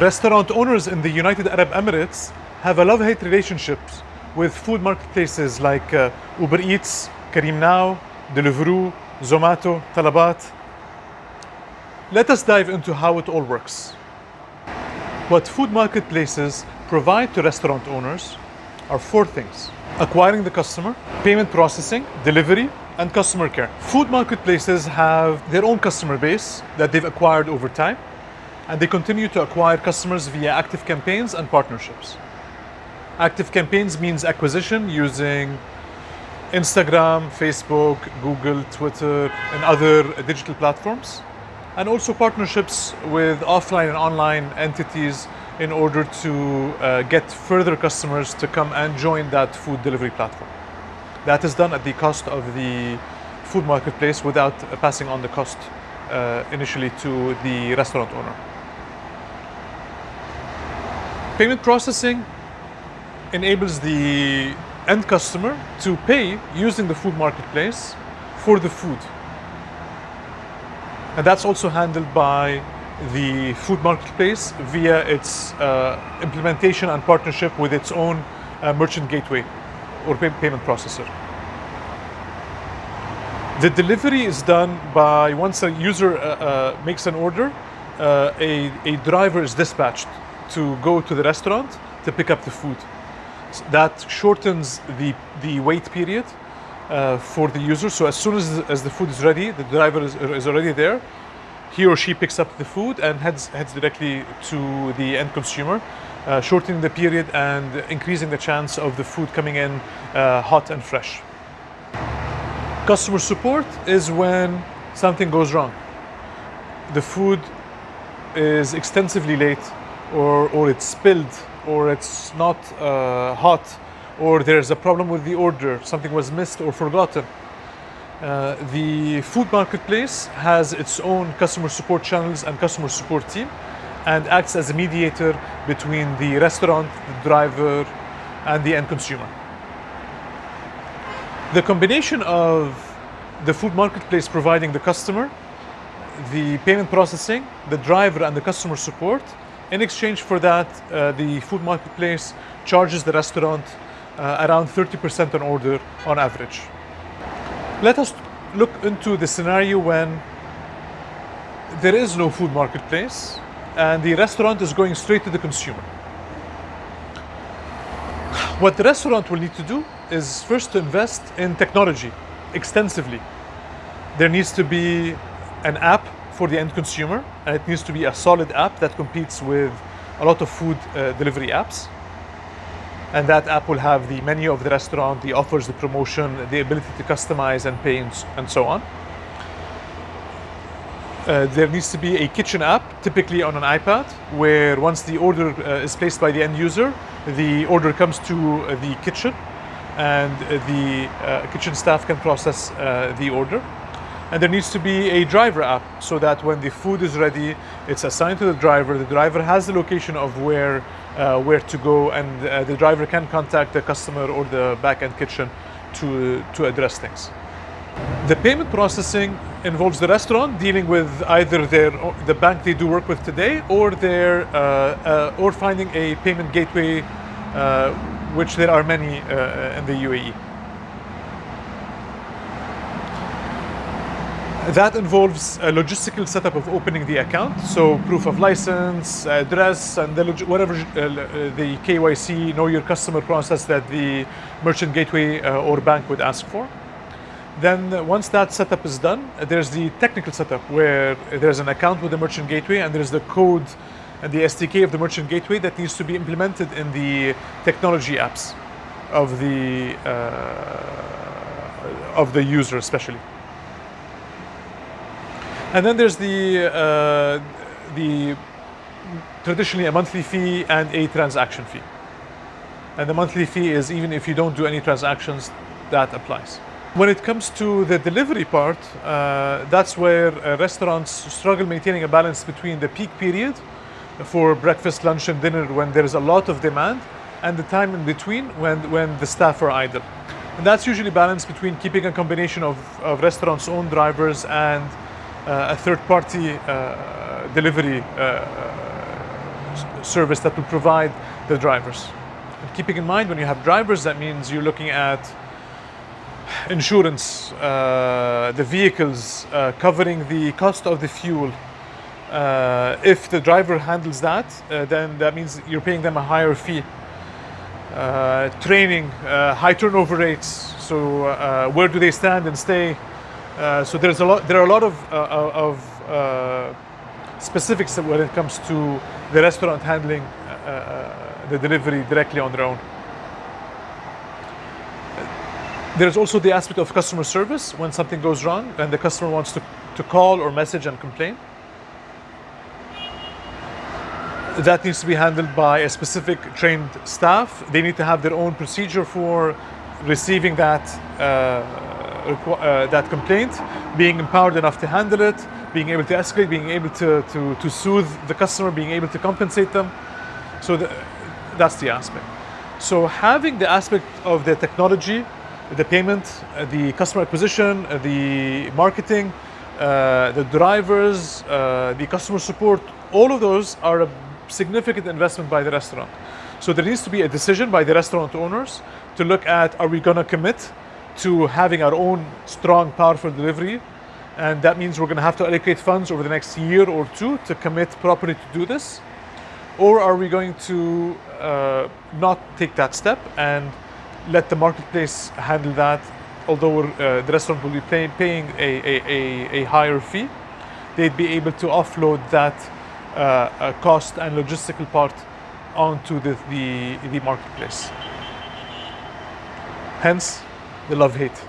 Restaurant owners in the United Arab Emirates have a love-hate relationship with food marketplaces like uh, Uber Eats, Careem Now, Deliveroo, Zomato, Talabat. Let us dive into how it all works. What food marketplaces provide to restaurant owners are four things. Acquiring the customer, payment processing, delivery, and customer care. Food marketplaces have their own customer base that they've acquired over time and they continue to acquire customers via active campaigns and partnerships. Active campaigns means acquisition using Instagram, Facebook, Google, Twitter, and other digital platforms, and also partnerships with offline and online entities in order to uh, get further customers to come and join that food delivery platform. That is done at the cost of the food marketplace without passing on the cost uh, initially to the restaurant owner. Payment processing enables the end customer to pay using the food marketplace for the food. And that's also handled by the food marketplace via its uh, implementation and partnership with its own uh, merchant gateway or pay payment processor. The delivery is done by once a user uh, uh makes an order, uh, a, a driver is dispatched to go to the restaurant to pick up the food. So that shortens the, the wait period uh, for the user. So as soon as, as the food is ready, the driver is, is already there, he or she picks up the food and heads, heads directly to the end consumer, uh, shortening the period and increasing the chance of the food coming in uh, hot and fresh. Customer support is when something goes wrong. The food is extensively late or, or it's spilled or it's not uh, hot or there's a problem with the order, something was missed or forgotten. Uh, the food marketplace has its own customer support channels and customer support team and acts as a mediator between the restaurant, the driver, and the end consumer. The combination of the food marketplace providing the customer, the payment processing, the driver, and the customer support in exchange for that, uh, the food marketplace charges the restaurant uh, around 30% on order on average. Let us look into the scenario when there is no food marketplace and the restaurant is going straight to the consumer. What the restaurant will need to do is first to invest in technology extensively. There needs to be an app for the end consumer and it needs to be a solid app that competes with a lot of food uh, delivery apps and that app will have the menu of the restaurant, the offers, the promotion, the ability to customize and pay and so on. Uh, there needs to be a kitchen app, typically on an iPad, where once the order uh, is placed by the end user, the order comes to uh, the kitchen and the uh, kitchen staff can process uh, the order. And there needs to be a driver app so that when the food is ready, it's assigned to the driver. The driver has the location of where, uh, where to go and uh, the driver can contact the customer or the back-end kitchen to, to address things. The payment processing involves the restaurant dealing with either their, the bank they do work with today or, their, uh, uh or finding a payment gateway, uh, which there are many uh, in the UAE. That involves a logistical setup of opening the account, so proof of license, address, and the whatever uh, uh the KYC, know your customer process that the merchant gateway uh, or bank would ask for. Then uh, once that setup is done, there's the technical setup where there's an account with the merchant gateway and there's the code and the SDK of the merchant gateway that needs to be implemented in the technology apps of the, uh, of the user especially. And then there's the, uh, the traditionally a monthly fee and a transaction fee. And the monthly fee is even if you don't do any transactions, that applies. When it comes to the delivery part, uh, that's where uh, restaurants struggle maintaining a balance between the peak period for breakfast, lunch, and dinner when there is a lot of demand and the time in between when, when the staff are idle. And that's usually balanced between keeping a combination of, of restaurants' own drivers and a third-party uh, delivery uh, service that will provide the drivers. And keeping in mind, when you have drivers, that means you're looking at insurance, uh, the vehicles, uh, covering the cost of the fuel. Uh, if the driver handles that, uh, then that means you're paying them a higher fee. Uh, training, uh, high turnover rates. So uh, where do they stand and stay? Uh, so there's a lot. There are a lot of uh, of uh, specifics when it comes to the restaurant handling uh, uh, the delivery directly on their own. There's also the aspect of customer service when something goes wrong and the customer wants to, to call or message and complain. That needs to be handled by a specific trained staff. They need to have their own procedure for receiving that uh, that complaint, being empowered enough to handle it, being able to escalate, being able to, to, to soothe the customer, being able to compensate them. So the, that's the aspect. So having the aspect of the technology, the payment, uh, the customer acquisition, uh, the marketing, uh, the drivers, uh, the customer support, all of those are a significant investment by the restaurant. So there needs to be a decision by the restaurant owners to look at are we going to commit to having our own strong, powerful delivery. And that means we're going to have to allocate funds over the next year or two to commit properly to do this. Or are we going to uh, not take that step and let the marketplace handle that although uh, the restaurant will be pay, paying a, a, a, a, higher fee? They'd be able to offload that uh, uh, cost and logistical part onto the, the, the marketplace. Hence the love hate